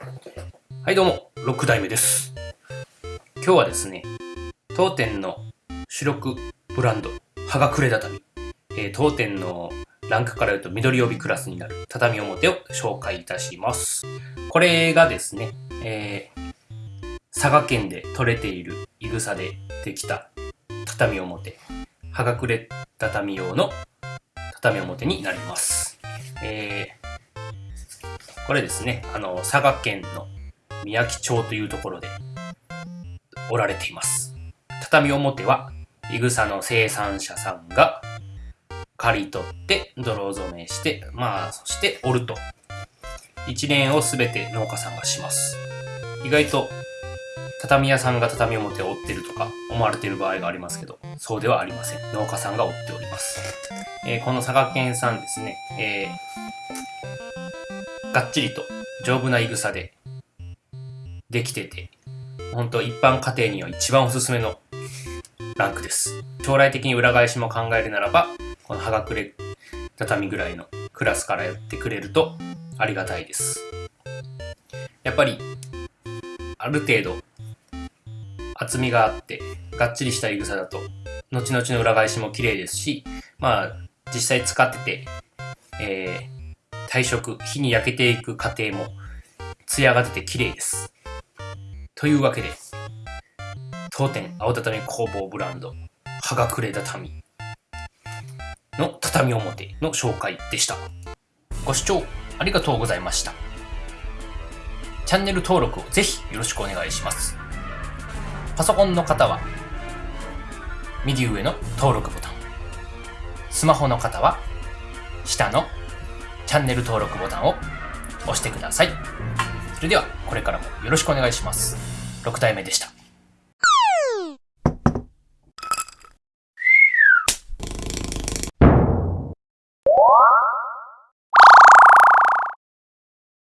はいどうも、6代目です。今日はですね、当店の主力ブランド、はがくれ畳。えー当店のランクから言うと緑帯クラスになる畳表を紹介いたします。これがですね、えー佐賀県で採れているいぐさでできた畳表、はがくれ畳用の畳表になります。えーこれですね、あの、佐賀県の宮城町というところでおられています。畳表は、いぐさの生産者さんが刈り取って泥染めして、まあ、そして折ると。一連をすべて農家さんがします。意外と、畳屋さんが畳表を折ってるとか思われてる場合がありますけど、そうではありません。農家さんが折っております。えーこの佐賀県産ですね、えーがっちりと丈夫ないぐさでできてて、本当一般家庭には一番おすすめのランクです。将来的に裏返しも考えるならば、このはがくれ畳ぐらいのクラスからやってくれるとありがたいです。やっぱり、ある程度、厚みがあって、がっちりしたいぐさだと、後々の裏返しも綺麗ですし、まあ、実際使ってて、えー退色、火に焼けていく過程も、艶が出て綺麗です。というわけで、当店青畳工房ブランド、はがくれ畳の畳表の紹介でした。ご視聴ありがとうございました。チャンネル登録をぜひよろしくお願いします。パソコンの方は、右上の登録ボタン。スマホの方は、下のチャンネル登録ボタンを押してください。それでは、これからもよろしくお願いします。6体目でした。